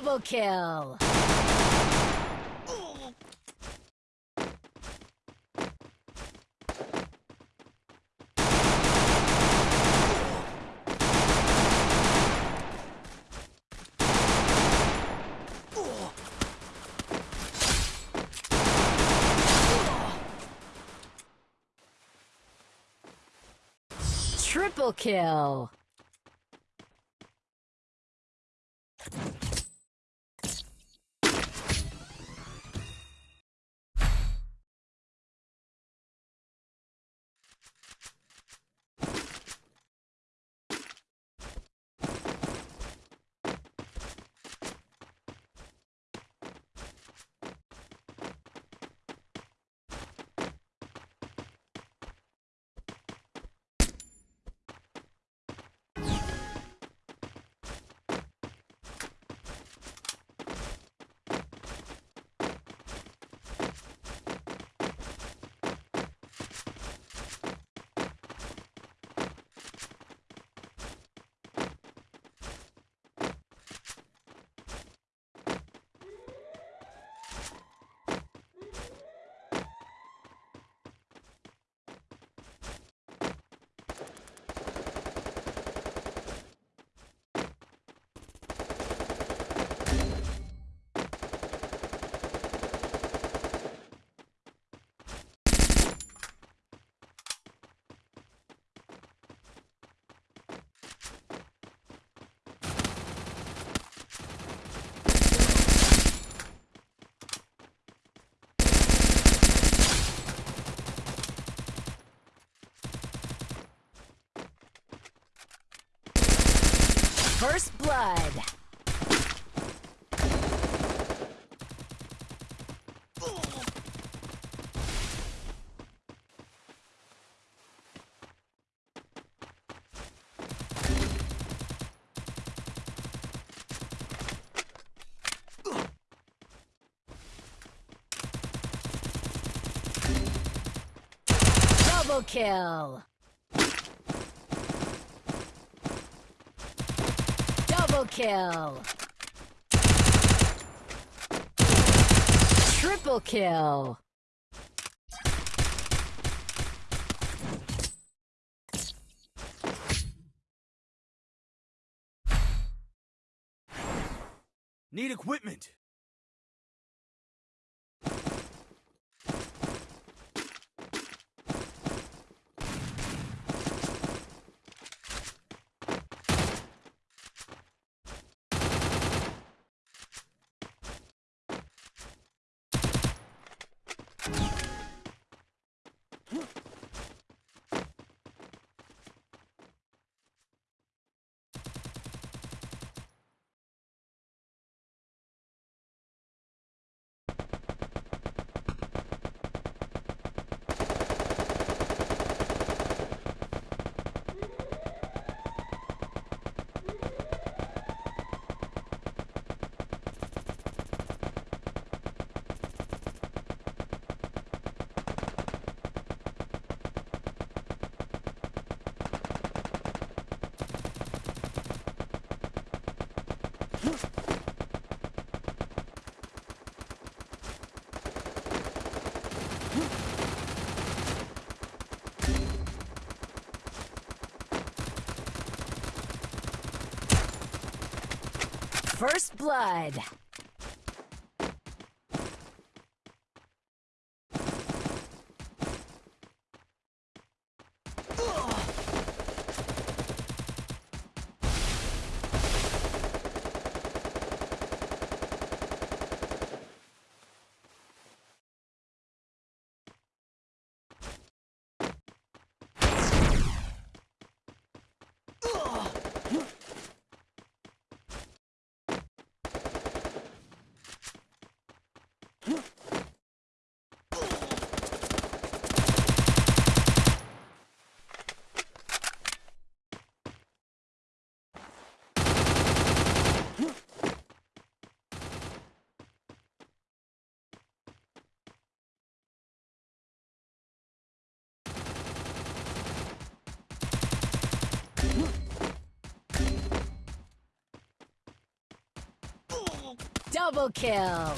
Double kill! Triple kill! First blood. Double kill. Double kill. Triple kill. Need equipment. First Blood. Ugh. Double kill.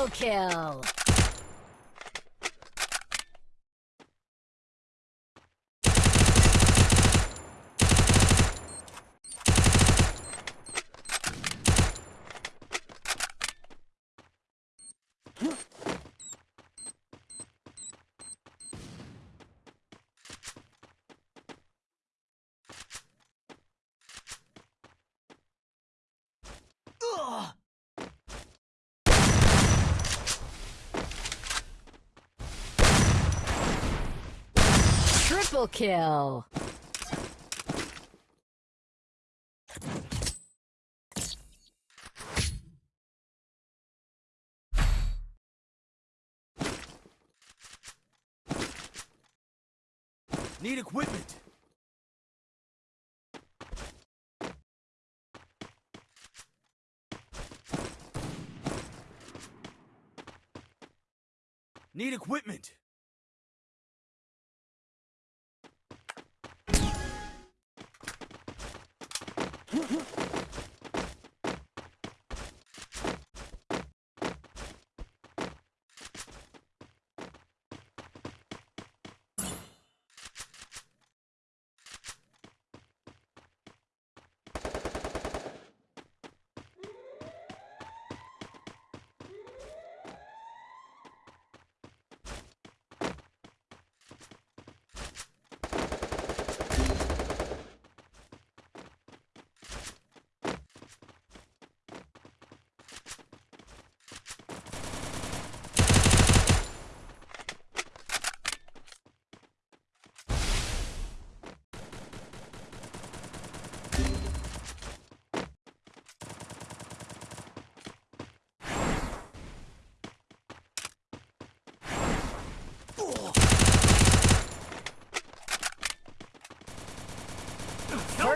Double kill. Triple kill. Need equipment. Need equipment. Help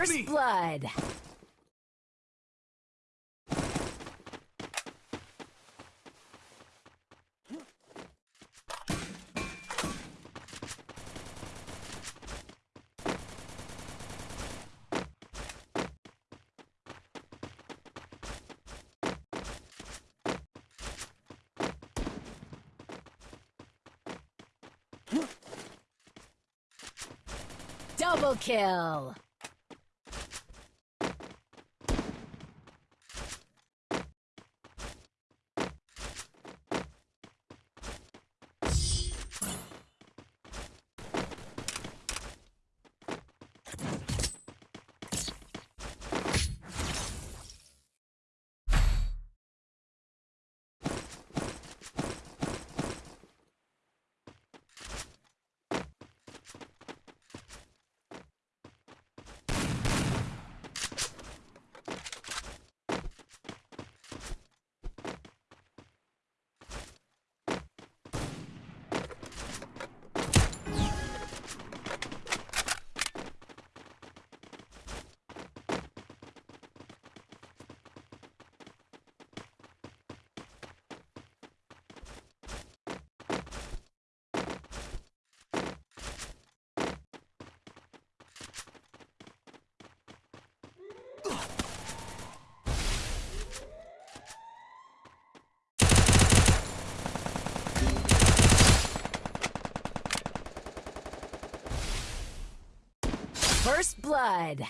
First blood. Double kill! First blood.